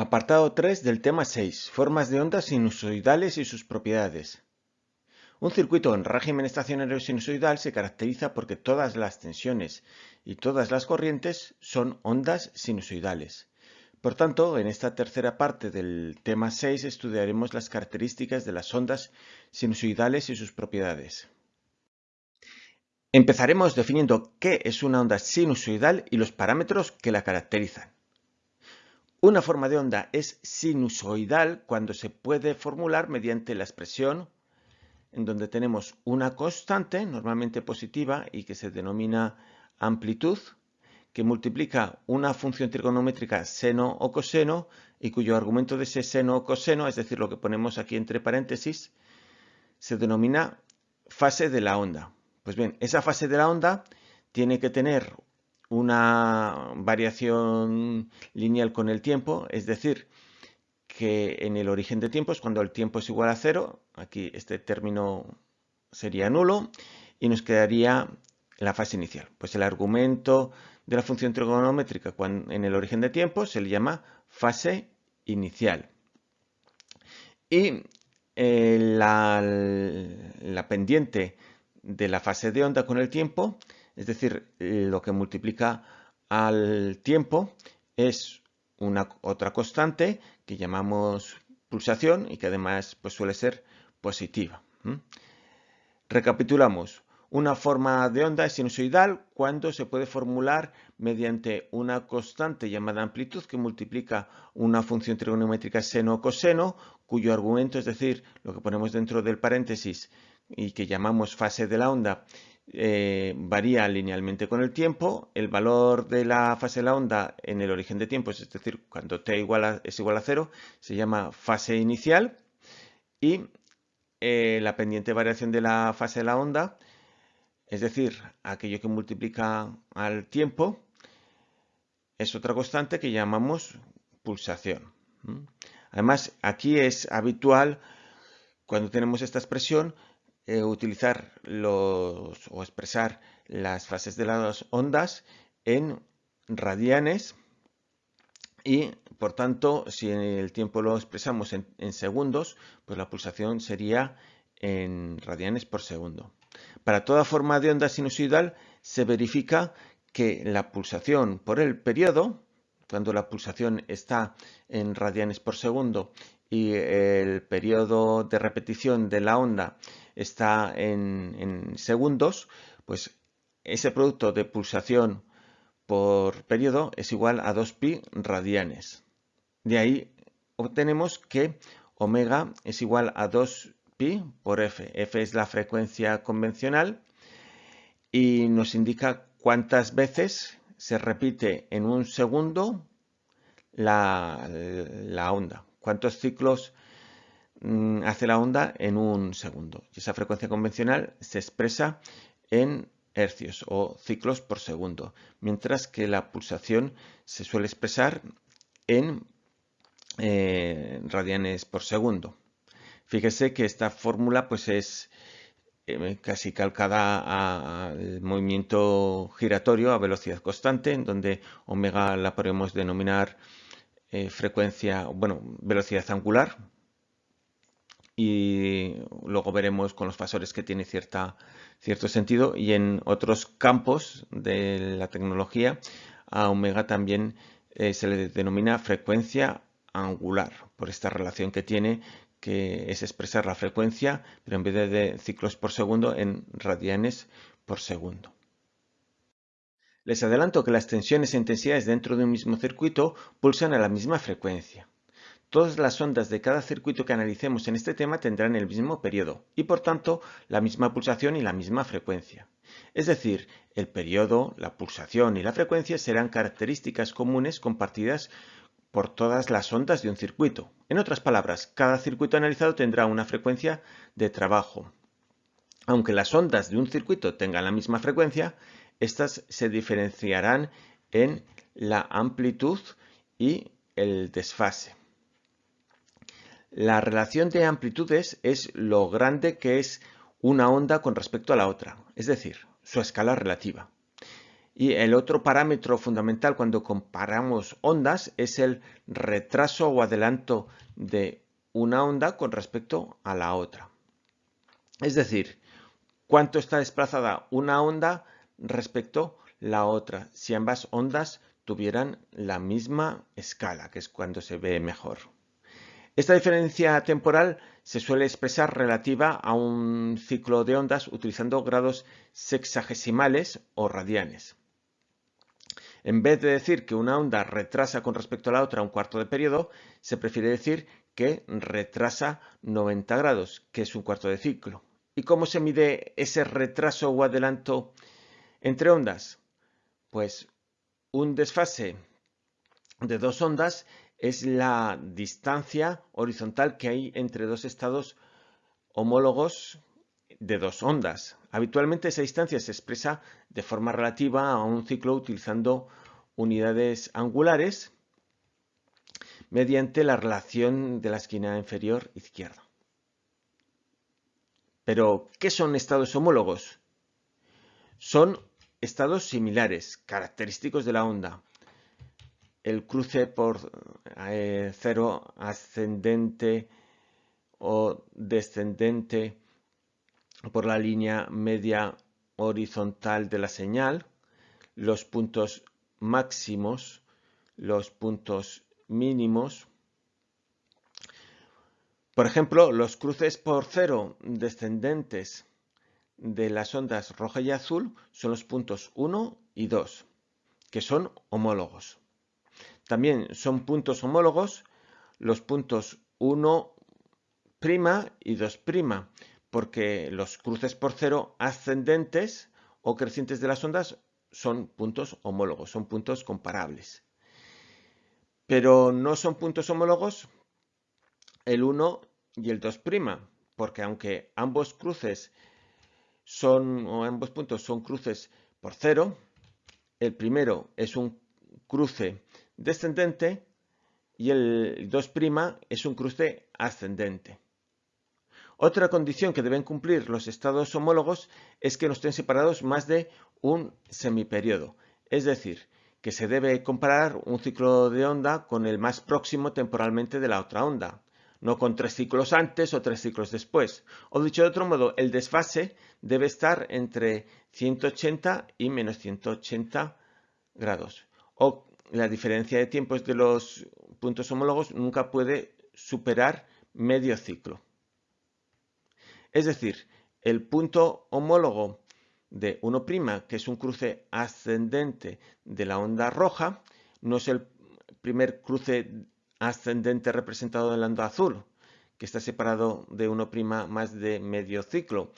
Apartado 3 del tema 6. Formas de ondas sinusoidales y sus propiedades. Un circuito en régimen estacionario sinusoidal se caracteriza porque todas las tensiones y todas las corrientes son ondas sinusoidales. Por tanto, en esta tercera parte del tema 6 estudiaremos las características de las ondas sinusoidales y sus propiedades. Empezaremos definiendo qué es una onda sinusoidal y los parámetros que la caracterizan. Una forma de onda es sinusoidal cuando se puede formular mediante la expresión en donde tenemos una constante, normalmente positiva, y que se denomina amplitud, que multiplica una función trigonométrica seno o coseno, y cuyo argumento de ese seno o coseno, es decir, lo que ponemos aquí entre paréntesis, se denomina fase de la onda. Pues bien, esa fase de la onda tiene que tener una variación lineal con el tiempo, es decir, que en el origen de tiempos, cuando el tiempo es igual a cero, aquí este término sería nulo y nos quedaría la fase inicial. Pues el argumento de la función trigonométrica en el origen de tiempo se le llama fase inicial. Y eh, la pendiente de la fase de onda con el tiempo es decir, lo que multiplica al tiempo es una otra constante que llamamos pulsación y que además pues, suele ser positiva. Recapitulamos. Una forma de onda es sinusoidal cuando se puede formular mediante una constante llamada amplitud que multiplica una función trigonométrica seno o coseno, cuyo argumento, es decir, lo que ponemos dentro del paréntesis y que llamamos fase de la onda, eh, varía linealmente con el tiempo. El valor de la fase de la onda en el origen de tiempo, es decir, cuando t igual es igual a cero, se llama fase inicial. Y eh, la pendiente variación de la fase de la onda, es decir, aquello que multiplica al tiempo, es otra constante que llamamos pulsación. Además, aquí es habitual, cuando tenemos esta expresión, eh, utilizar los, o expresar las fases de las ondas en radianes y por tanto si el tiempo lo expresamos en, en segundos pues la pulsación sería en radianes por segundo. Para toda forma de onda sinusoidal se verifica que la pulsación por el periodo, cuando la pulsación está en radianes por segundo y el periodo de repetición de la onda está en, segundos, pues ese producto de pulsación por periodo es igual a 2pi radianes. De ahí obtenemos que omega es igual a 2pi por f. f es la frecuencia convencional y nos indica cuántas veces se repite en un segundo la, la onda, cuántos ciclos hace la onda en un segundo. Y esa frecuencia convencional se expresa en hercios o ciclos por segundo, mientras que la pulsación se suele expresar en eh, radianes por segundo. Fíjese que esta fórmula pues es eh, casi calcada al movimiento giratorio a velocidad constante, en donde omega la podemos denominar eh, frecuencia, bueno, velocidad angular, y luego veremos con los fasores que tiene cierta, cierto sentido y en otros campos de la tecnología a omega también eh, se le denomina frecuencia angular por esta relación que tiene que es expresar la frecuencia pero en vez de ciclos por segundo en radianes por segundo. Les adelanto que las tensiones e intensidades dentro de un mismo circuito pulsan a la misma frecuencia. Todas las ondas de cada circuito que analicemos en este tema tendrán el mismo periodo y por tanto la misma pulsación y la misma frecuencia. Es decir, el periodo, la pulsación y la frecuencia serán características comunes compartidas por todas las ondas de un circuito. En otras palabras, cada circuito analizado tendrá una frecuencia de trabajo. Aunque las ondas de un circuito tengan la misma frecuencia, estas se diferenciarán en la amplitud y el desfase. La relación de amplitudes es lo grande que es una onda con respecto a la otra, es decir, su escala relativa. Y el otro parámetro fundamental cuando comparamos ondas es el retraso o adelanto de una onda con respecto a la otra. Es decir, cuánto está desplazada una onda respecto a la otra, si ambas ondas tuvieran la misma escala, que es cuando se ve mejor. Esta diferencia temporal se suele expresar relativa a un ciclo de ondas utilizando grados sexagesimales o radianes. En vez de decir que una onda retrasa con respecto a la otra un cuarto de periodo, se prefiere decir que retrasa 90 grados, que es un cuarto de ciclo. ¿Y cómo se mide ese retraso o adelanto entre ondas? Pues un desfase de dos ondas es la distancia horizontal que hay entre dos estados homólogos de dos ondas. Habitualmente esa distancia se expresa de forma relativa a un ciclo utilizando unidades angulares mediante la relación de la esquina inferior izquierda. Pero, ¿qué son estados homólogos? Son estados similares, característicos de la onda, el cruce por eh, cero ascendente o descendente por la línea media horizontal de la señal, los puntos máximos, los puntos mínimos. Por ejemplo, los cruces por cero descendentes de las ondas roja y azul son los puntos 1 y 2, que son homólogos. También son puntos homólogos los puntos 1' y 2', porque los cruces por cero ascendentes o crecientes de las ondas son puntos homólogos, son puntos comparables. Pero no son puntos homólogos el 1 y el 2', porque aunque ambos cruces son, o ambos puntos son cruces por cero, el primero es un cruce descendente y el 2' es un cruce ascendente. Otra condición que deben cumplir los estados homólogos es que no estén separados más de un semiperiodo, es decir, que se debe comparar un ciclo de onda con el más próximo temporalmente de la otra onda, no con tres ciclos antes o tres ciclos después. O dicho de otro modo, el desfase debe estar entre 180 y menos 180 grados. O la diferencia de tiempos de los puntos homólogos nunca puede superar medio ciclo. Es decir, el punto homólogo de 1', que es un cruce ascendente de la onda roja, no es el primer cruce ascendente representado en la onda azul, que está separado de 1' más de medio ciclo,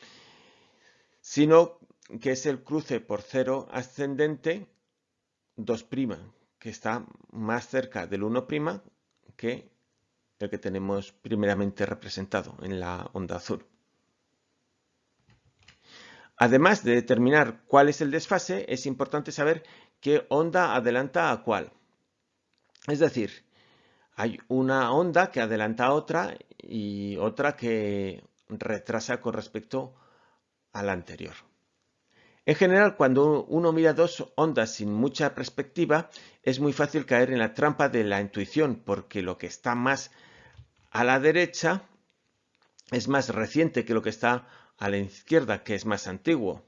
sino que es el cruce por cero ascendente 2', que está más cerca del 1' que el que tenemos primeramente representado en la onda azul. Además de determinar cuál es el desfase, es importante saber qué onda adelanta a cuál. Es decir, hay una onda que adelanta a otra y otra que retrasa con respecto a la anterior. En general, cuando uno mira dos ondas sin mucha perspectiva, es muy fácil caer en la trampa de la intuición, porque lo que está más a la derecha es más reciente que lo que está a la izquierda, que es más antiguo.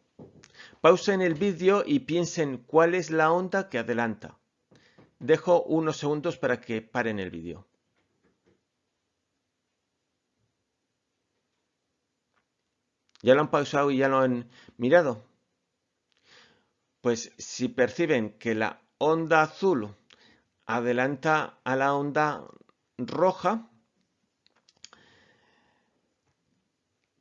Pausen el vídeo y piensen cuál es la onda que adelanta. Dejo unos segundos para que paren el vídeo. ¿Ya lo han pausado y ya lo han mirado? Pues si perciben que la onda azul adelanta a la onda roja,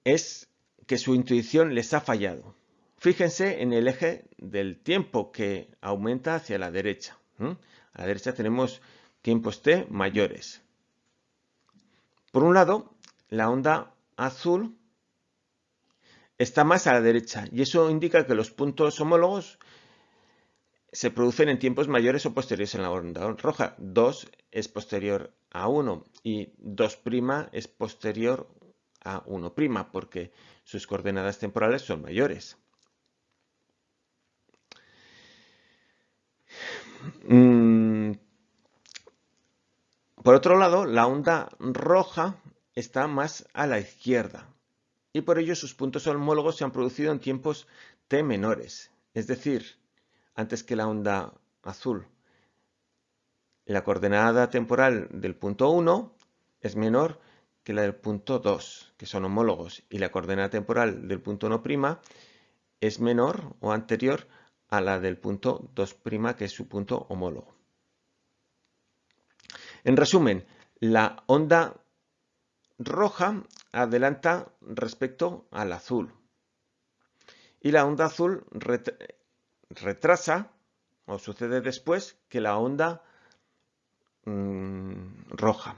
es que su intuición les ha fallado. Fíjense en el eje del tiempo que aumenta hacia la derecha. A la derecha tenemos tiempos t mayores. Por un lado, la onda azul está más a la derecha y eso indica que los puntos homólogos se producen en tiempos mayores o posteriores en la onda roja. 2 es posterior a 1 y 2' es posterior a 1' porque sus coordenadas temporales son mayores. Mm, por otro lado, la onda roja está más a la izquierda y por ello sus puntos homólogos se han producido en tiempos t menores, es decir, antes que la onda azul. La coordenada temporal del punto 1 es menor que la del punto 2, que son homólogos, y la coordenada temporal del punto 1' es menor o anterior a la del punto 2', que es su punto homólogo. En resumen, la onda roja adelanta respecto al azul y la onda azul retrasa o sucede después que la onda mm, roja.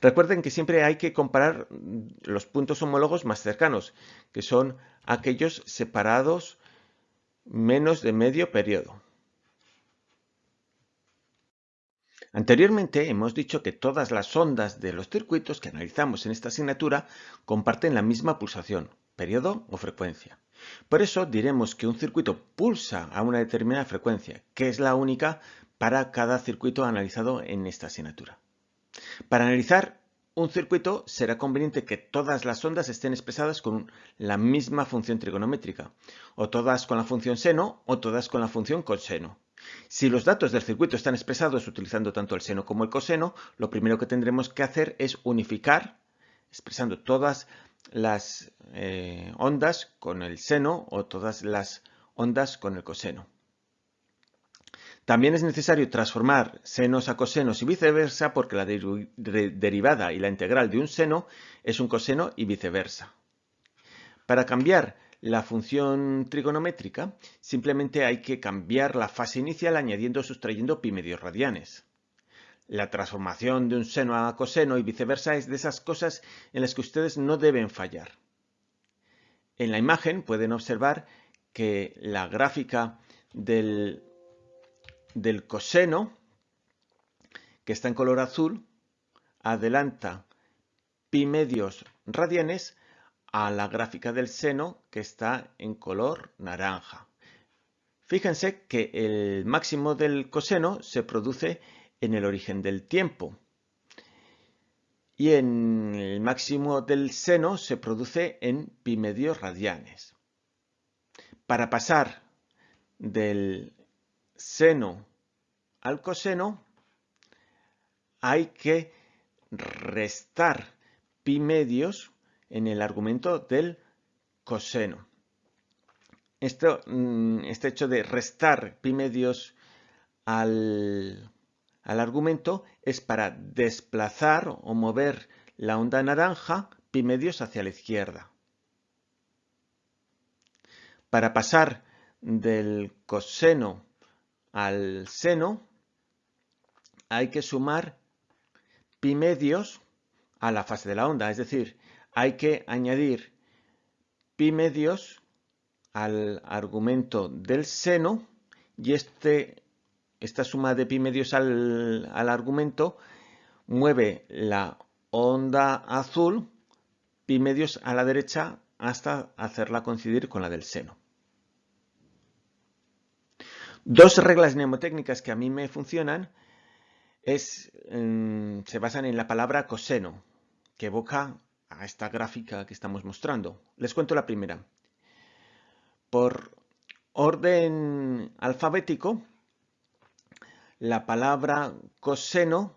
Recuerden que siempre hay que comparar los puntos homólogos más cercanos, que son aquellos separados menos de medio periodo. Anteriormente hemos dicho que todas las ondas de los circuitos que analizamos en esta asignatura comparten la misma pulsación, periodo o frecuencia. Por eso diremos que un circuito pulsa a una determinada frecuencia, que es la única para cada circuito analizado en esta asignatura. Para analizar un circuito será conveniente que todas las ondas estén expresadas con la misma función trigonométrica, o todas con la función seno o todas con la función coseno. Si los datos del circuito están expresados utilizando tanto el seno como el coseno, lo primero que tendremos que hacer es unificar, expresando todas las eh, ondas con el seno o todas las ondas con el coseno. También es necesario transformar senos a cosenos y viceversa porque la derivada y la integral de un seno es un coseno y viceversa. Para cambiar la función trigonométrica, simplemente hay que cambiar la fase inicial añadiendo o sustrayendo pi medios radianes. La transformación de un seno a coseno y viceversa es de esas cosas en las que ustedes no deben fallar. En la imagen pueden observar que la gráfica del, del coseno, que está en color azul, adelanta pi medios radianes a la gráfica del seno que está en color naranja. Fíjense que el máximo del coseno se produce en el origen del tiempo y en el máximo del seno se produce en pi medios radianes. Para pasar del seno al coseno hay que restar pi medios en el argumento del coseno. Esto, mm, este hecho de restar pi medios al, al argumento es para desplazar o mover la onda naranja pi medios hacia la izquierda. Para pasar del coseno al seno hay que sumar pi medios a la fase de la onda, es decir, hay que añadir pi medios al argumento del seno y este, esta suma de pi medios al, argumento mueve la onda azul pi medios a la derecha hasta hacerla coincidir con la del seno. Dos reglas mnemotécnicas que a mí me funcionan mm, se basan en la palabra coseno, que evoca a esta gráfica que estamos mostrando. Les cuento la primera. Por orden alfabético, la palabra coseno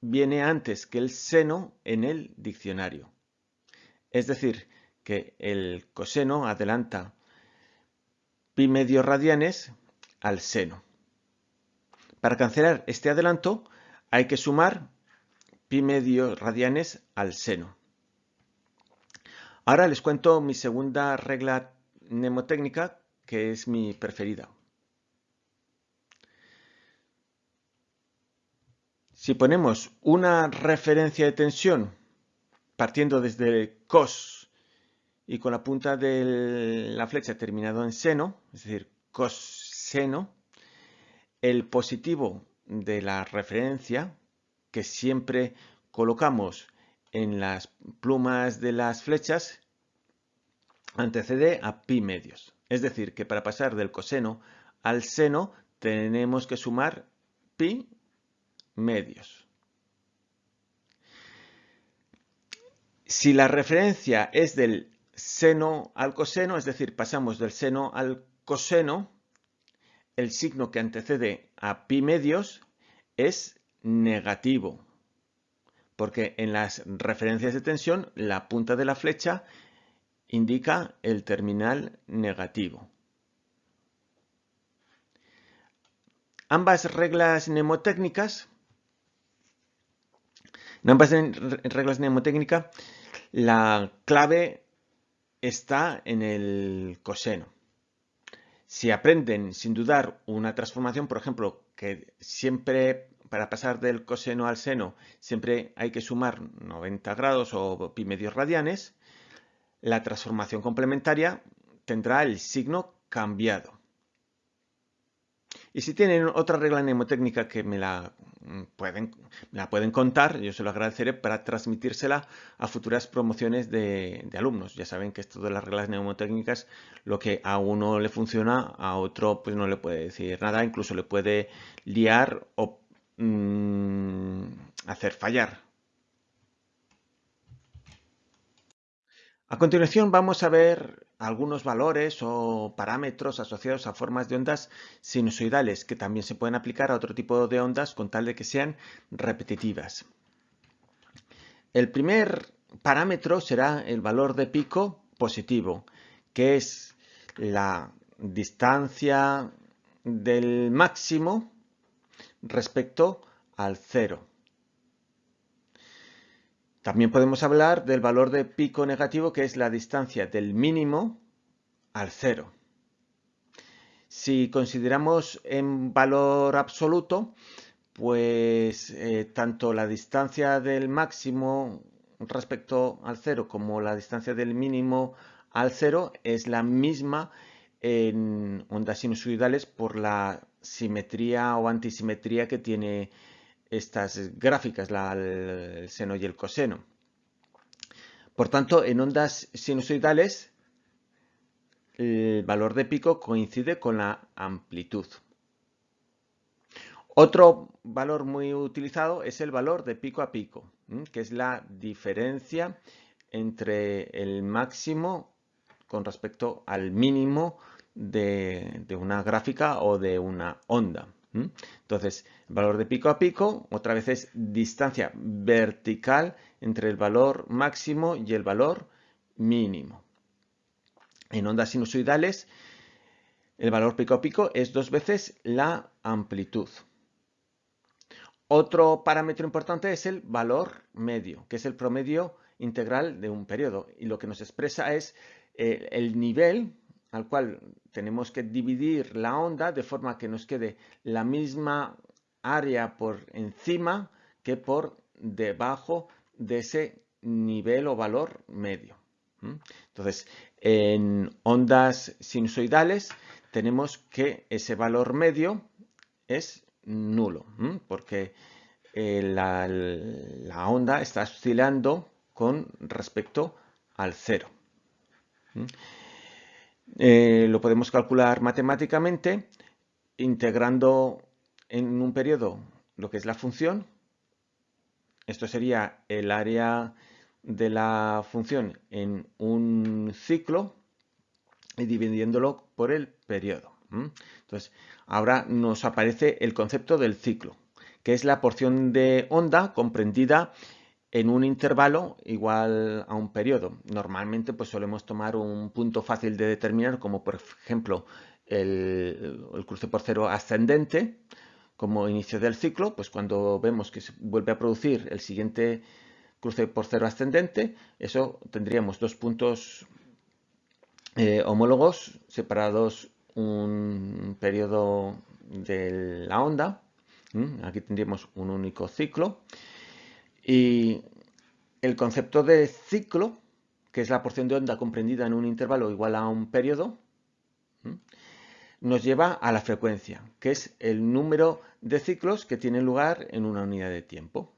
viene antes que el seno en el diccionario. Es decir, que el coseno adelanta pi medios radianes al seno. Para cancelar este adelanto hay que sumar pi medios radianes al seno. Ahora les cuento mi segunda regla mnemotécnica, que es mi preferida. Si ponemos una referencia de tensión partiendo desde cos y con la punta de la flecha terminado en seno, es decir, coseno, el positivo de la referencia que siempre colocamos en las plumas de las flechas antecede a pi medios. Es decir, que para pasar del coseno al seno tenemos que sumar pi medios. Si la referencia es del seno al coseno, es decir, pasamos del seno al coseno, el signo que antecede a pi medios es negativo, porque en las referencias de tensión la punta de la flecha indica el terminal negativo. Ambas reglas mnemotécnicas, en ambas reglas mnemotécnicas, la clave está en el coseno. Si aprenden sin dudar una transformación, por ejemplo, que siempre para pasar del coseno al seno siempre hay que sumar 90 grados o pi medios radianes, la transformación complementaria tendrá el signo cambiado. Y si tienen otra regla mnemotécnica que me la mm, pueden, la pueden contar, yo se lo agradeceré para transmitírsela a futuras promociones de, alumnos. Ya saben que esto de las reglas mnemotécnicas, lo que a uno le funciona, a otro pues no le puede decir nada, incluso le puede liar o mm, hacer fallar. A continuación vamos a ver algunos valores o parámetros asociados a formas de ondas sinusoidales que también se pueden aplicar a otro tipo de ondas con tal de que sean repetitivas. El primer parámetro será el valor de pico positivo, que es la distancia del máximo respecto al cero. También podemos hablar del valor de pico negativo, que es la distancia del mínimo al cero. Si consideramos en valor absoluto, pues eh, tanto la distancia del máximo respecto al cero como la distancia del mínimo al cero es la misma en ondas sinusoidales por la simetría o antisimetría que tiene estas gráficas, el seno y el coseno. Por tanto, en ondas sinusoidales, el valor de pico coincide con la amplitud. Otro valor muy utilizado es el valor de pico a pico, que es la diferencia entre el máximo con respecto al mínimo de una gráfica o de una onda. Entonces, el valor de pico a pico, otra vez es distancia vertical entre el valor máximo y el valor mínimo. En ondas sinusoidales, el valor pico a pico es dos veces la amplitud. Otro parámetro importante es el valor medio, que es el promedio integral de un periodo. Y lo que nos expresa es el nivel al cual tenemos que dividir la onda de forma que nos quede la misma área por encima que por debajo de ese nivel o valor medio. Entonces, en ondas sinusoidales tenemos que ese valor medio es nulo, porque eh, la, onda está oscilando con respecto al cero. Eh, lo podemos calcular matemáticamente integrando en un periodo lo que es la función. Esto sería el área de la función en un ciclo y dividiéndolo por el periodo. Entonces, ahora nos aparece el concepto del ciclo, que es la porción de onda comprendida en un intervalo igual a un periodo. Normalmente pues solemos tomar un punto fácil de determinar como por ejemplo el, cruce por cero ascendente como inicio del ciclo, pues cuando vemos que se vuelve a producir el siguiente cruce por cero ascendente, eso tendríamos dos puntos eh, homólogos separados un periodo de la onda. Aquí tendríamos un único ciclo. Y el concepto de ciclo, que es la porción de onda comprendida en un intervalo igual a un periodo, nos lleva a la frecuencia, que es el número de ciclos que tienen lugar en una unidad de tiempo.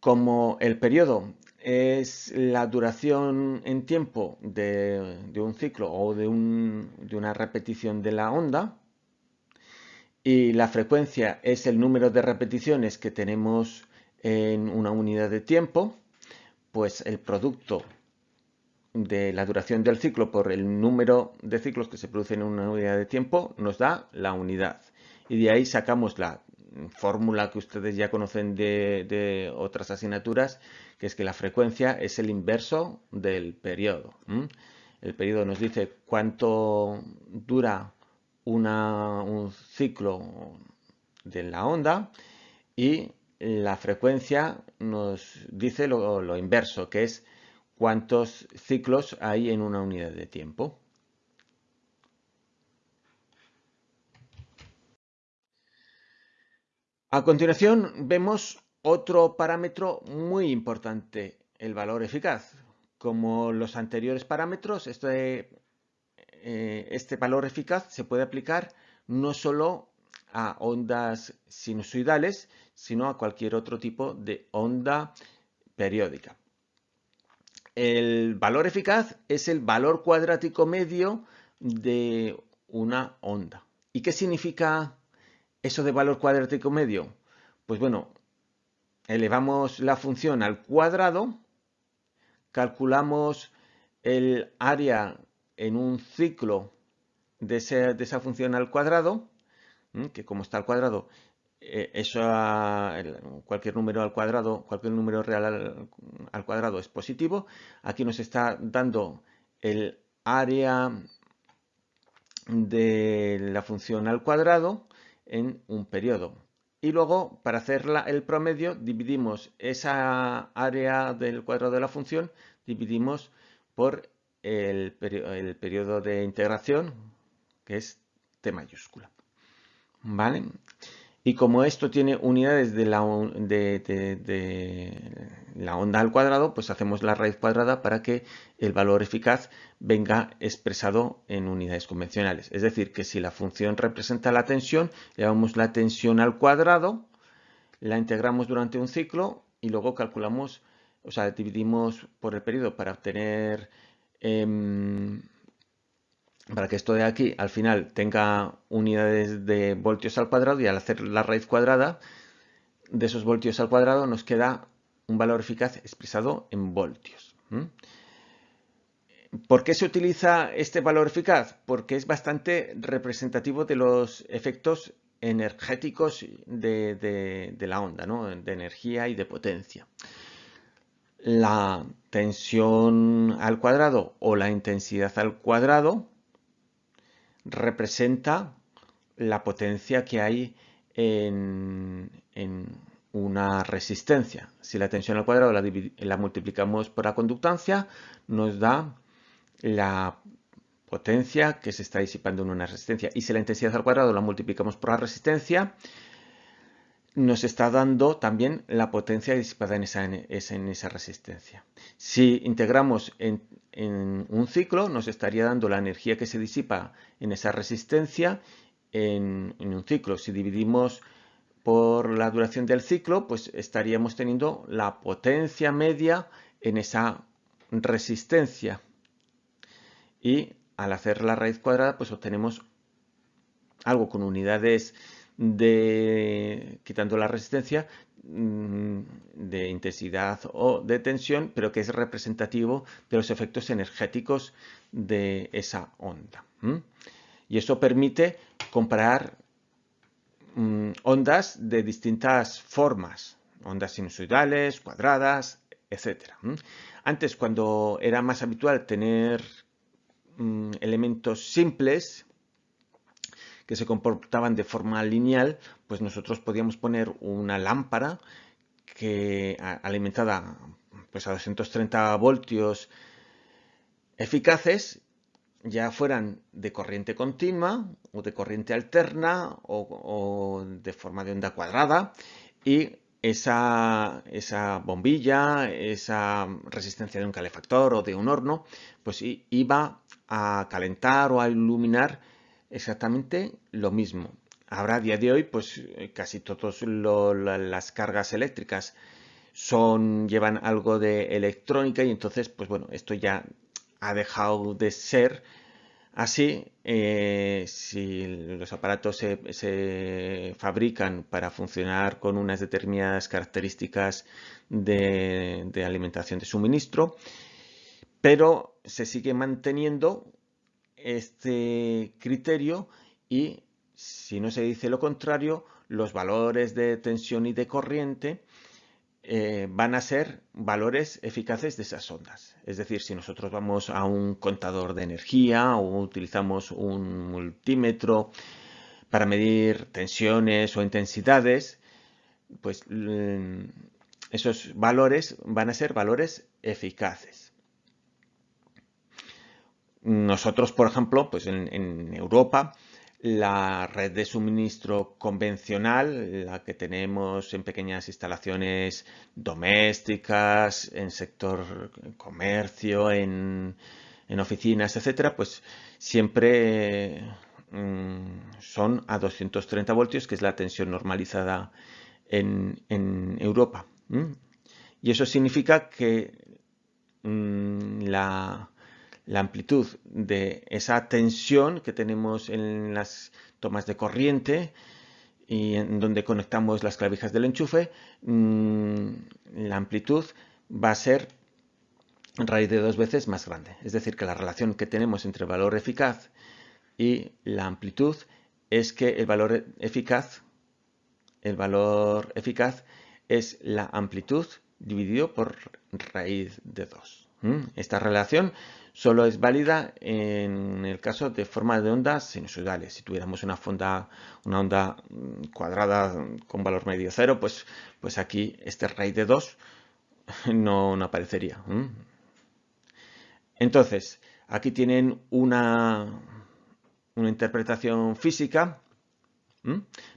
Como el periodo es la duración en tiempo de, un ciclo o de, de una repetición de la onda y la frecuencia es el número de repeticiones que tenemos en una unidad de tiempo, pues el producto de la duración del ciclo por el número de ciclos que se producen en una unidad de tiempo nos da la unidad. Y de ahí sacamos la fórmula que ustedes ya conocen de, otras asignaturas, que es que la frecuencia es el inverso del periodo. El periodo nos dice cuánto dura un ciclo de la onda y la frecuencia nos dice lo, inverso, que es cuántos ciclos hay en una unidad de tiempo. A continuación vemos otro parámetro muy importante, el valor eficaz. Como los anteriores parámetros, este, eh, este valor eficaz se puede aplicar no solo a ondas sinusoidales, sino a cualquier otro tipo de onda periódica. El valor eficaz es el valor cuadrático medio de una onda. ¿Y qué significa eso de valor cuadrático medio? Pues bueno, elevamos la función al cuadrado, calculamos el área en un ciclo de, esa función al cuadrado, que como está al cuadrado, eh, eso cualquier número al cuadrado, cualquier número real al, cuadrado es positivo. Aquí nos está dando el área de la función al cuadrado en un periodo. Y luego, para hacer el promedio, dividimos esa área del cuadrado de la función, dividimos por el, periodo de integración, que es T mayúscula. ¿Vale? Y como esto tiene unidades de la, de, la, onda al cuadrado, pues hacemos la raíz cuadrada para que el valor eficaz venga expresado en unidades convencionales. Es decir, que si la función representa la tensión, llevamos la tensión al cuadrado, la integramos durante un ciclo y luego calculamos, o sea, dividimos por el periodo para obtener Em, para que esto de aquí al final tenga unidades de voltios al cuadrado y al hacer la raíz cuadrada de esos voltios al cuadrado nos queda un valor eficaz expresado en voltios. ¿Por qué se utiliza este valor eficaz? Porque es bastante representativo de los efectos energéticos de, la onda, de energía y de potencia la tensión al cuadrado o la intensidad al cuadrado representa la potencia que hay en, una resistencia. Si la tensión al cuadrado la, multiplicamos por la conductancia, nos da la potencia que se está disipando en una resistencia. Y si la intensidad al cuadrado la multiplicamos por la resistencia, nos está dando también la potencia disipada en esa, resistencia. Si integramos en, un ciclo, nos estaría dando la energía que se disipa en esa resistencia en, un ciclo. Si dividimos por la duración del ciclo, pues estaríamos teniendo la potencia media en esa resistencia. Y al hacer la raíz cuadrada, pues obtenemos algo con unidades de, quitando la resistencia, mm, de intensidad o de tensión, pero que es representativo de los efectos energéticos de esa onda. Y eso permite comparar mm, ondas de distintas formas, ondas sinusoidales, cuadradas, etc. Antes, cuando era más habitual tener mm, elementos simples, que se comportaban de forma lineal, pues nosotros podíamos poner una lámpara que alimentada pues a 230 voltios eficaces ya fueran de corriente continua o de corriente alterna o, de forma de onda cuadrada y esa, esa, bombilla, esa resistencia de un calefactor o de un horno, pues iba a calentar o a iluminar exactamente lo mismo. Ahora, a día de hoy, pues eh, casi todas las cargas eléctricas son, llevan algo de electrónica y entonces, pues bueno, esto ya ha dejado de ser así. Eh, si los aparatos se, fabrican para funcionar con unas determinadas características de, de alimentación de suministro, pero se sigue manteniendo este criterio y si no se dice lo contrario, los valores de tensión y de corriente eh, van a ser valores eficaces de esas ondas. Es decir, si nosotros vamos a un contador de energía o utilizamos un multímetro para medir tensiones o intensidades, pues mm, esos valores van a ser valores eficaces. Nosotros, por ejemplo, pues en Europa la red de suministro convencional, la que tenemos en pequeñas instalaciones domésticas, en sector comercio, en, oficinas, etcétera, pues siempre mm, son a 230 voltios, que es la tensión normalizada en, Europa. Y eso significa que mm, la, la amplitud de esa tensión que tenemos en las tomas de corriente y en donde conectamos las clavijas del enchufe, mm, la amplitud va a ser raíz de dos veces más grande. Es decir, que la relación que tenemos entre el valor eficaz y la amplitud es que el valor eficaz, el valor eficaz es la amplitud dividido por raíz de 2. Esta relación solo es válida en el caso de forma de ondas sinusoidales. Si tuviéramos una, onda mm, cuadrada con valor medio cero, pues, pues aquí este raíz de 2 no, aparecería. Entonces, aquí tienen una, una interpretación física.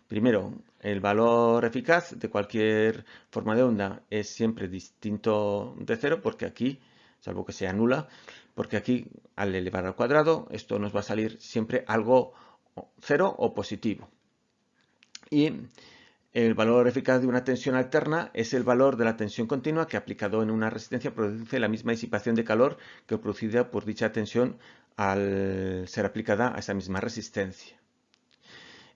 Primero, el valor eficaz de cualquier forma de onda es siempre distinto de cero porque aquí, salvo que sea nula, porque aquí al elevar al cuadrado esto nos va a salir siempre algo cero o positivo. Y el valor eficaz de una tensión alterna es el valor de la tensión continua que aplicado en una resistencia produce la misma disipación de calor que producida por dicha tensión al ser aplicada a esa misma resistencia.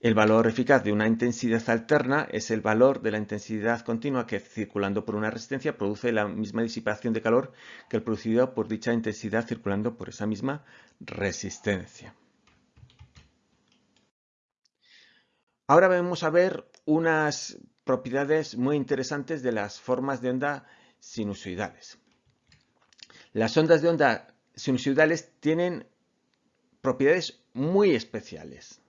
El valor eficaz de una intensidad alterna es el valor de la intensidad continua que circulando por una resistencia produce la misma disipación de calor que el producido por dicha intensidad circulando por esa misma resistencia. Ahora vamos a ver unas propiedades muy interesantes de las formas de onda sinusoidales. Las ondas de onda sinusoidales tienen propiedades muy especiales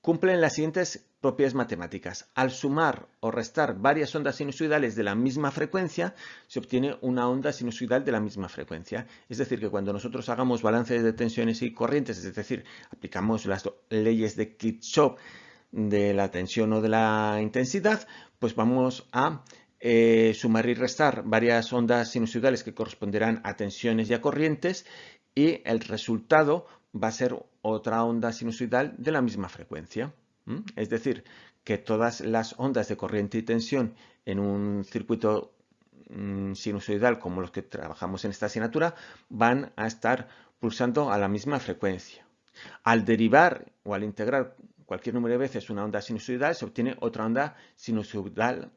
cumplen las siguientes propiedades matemáticas. Al sumar o restar varias ondas sinusoidales de la misma frecuencia, se obtiene una onda sinusoidal de la misma frecuencia. Es decir, que cuando nosotros hagamos balances de tensiones y corrientes, es decir, aplicamos las leyes de Kirchhoff de la tensión o de la intensidad, pues vamos a eh, sumar y restar varias ondas sinusoidales que corresponderán a tensiones y a corrientes y el resultado va a ser otra onda sinusoidal de la misma frecuencia. Es decir, que todas las ondas de corriente y tensión en un circuito mm, sinusoidal como los que trabajamos en esta asignatura van a estar pulsando a la misma frecuencia. Al derivar o al integrar cualquier número de veces una onda sinusoidal se obtiene otra onda sinusoidal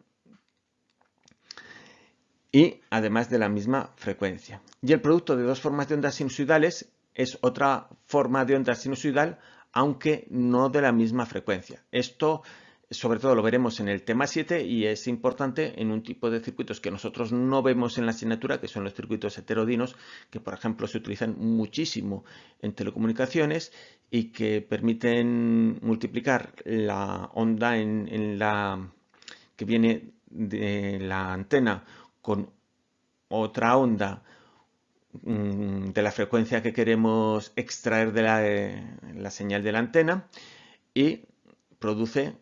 y además de la misma frecuencia. Y el producto de dos formas de ondas sinusoidales es otra forma de onda sinusoidal, aunque no de la misma frecuencia. Esto sobre todo lo veremos en el tema 7 y es importante en un tipo de circuitos que nosotros no vemos en la asignatura, que son los circuitos heterodinos, que por ejemplo se utilizan muchísimo en telecomunicaciones y que permiten multiplicar la onda que viene de la antena con otra onda de la frecuencia que queremos extraer de la, señal de la antena y produce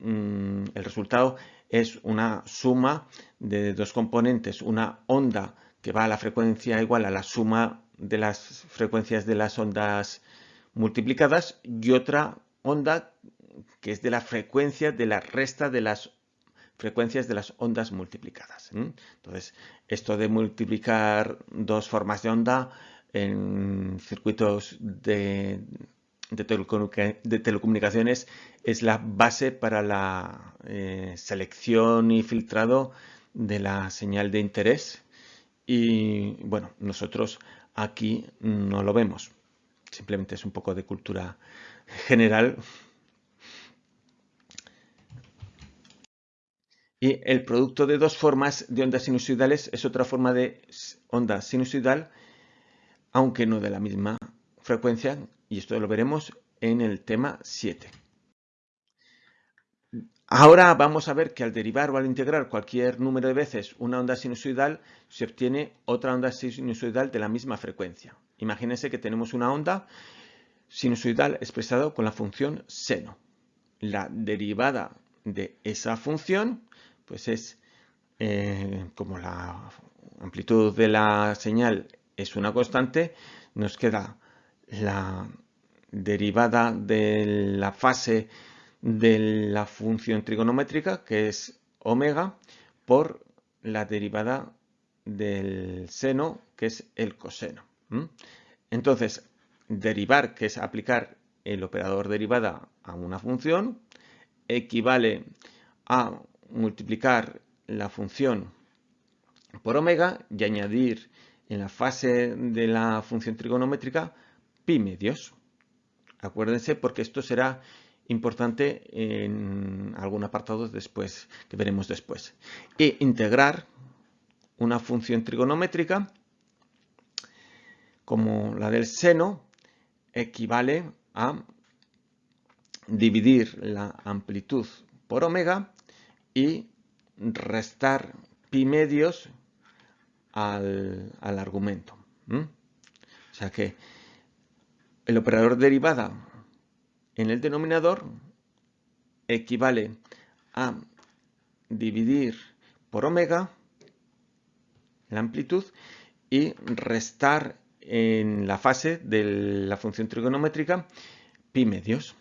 mm, el resultado es una suma de dos componentes, una onda que va a la frecuencia igual a la suma de las frecuencias de las ondas multiplicadas y otra onda que es de la frecuencia de la resta de las frecuencias de las ondas multiplicadas. Entonces, esto de multiplicar dos formas de onda en circuitos de, telecomunicaciones es la base para la eh, selección y filtrado de la señal de interés y bueno, nosotros aquí no lo vemos. Simplemente es un poco de cultura general. Y el producto de dos formas de ondas sinusoidales es otra forma de onda sinusoidal, aunque no de la misma frecuencia, y esto lo veremos en el tema 7. Ahora vamos a ver que al derivar o al integrar cualquier número de veces una onda sinusoidal, se obtiene otra onda sinusoidal de la misma frecuencia. Imagínense que tenemos una onda sinusoidal expresada con la función seno. La derivada de esa función pues es eh, como la amplitud de la señal es una constante, nos queda la derivada de la fase de la función trigonométrica, que es omega, por la derivada del seno, que es el coseno. Entonces, derivar, que es aplicar el operador derivada a una función, equivale a multiplicar la función por omega y añadir en la fase de la función trigonométrica pi medios. Acuérdense porque esto será importante en algún apartado después, que veremos después. E integrar una función trigonométrica como la del seno equivale a dividir la amplitud por omega y restar pi medios al, argumento. O sea que el operador derivada en el denominador equivale a dividir por omega la amplitud y restar en la fase de la función trigonométrica pi medios.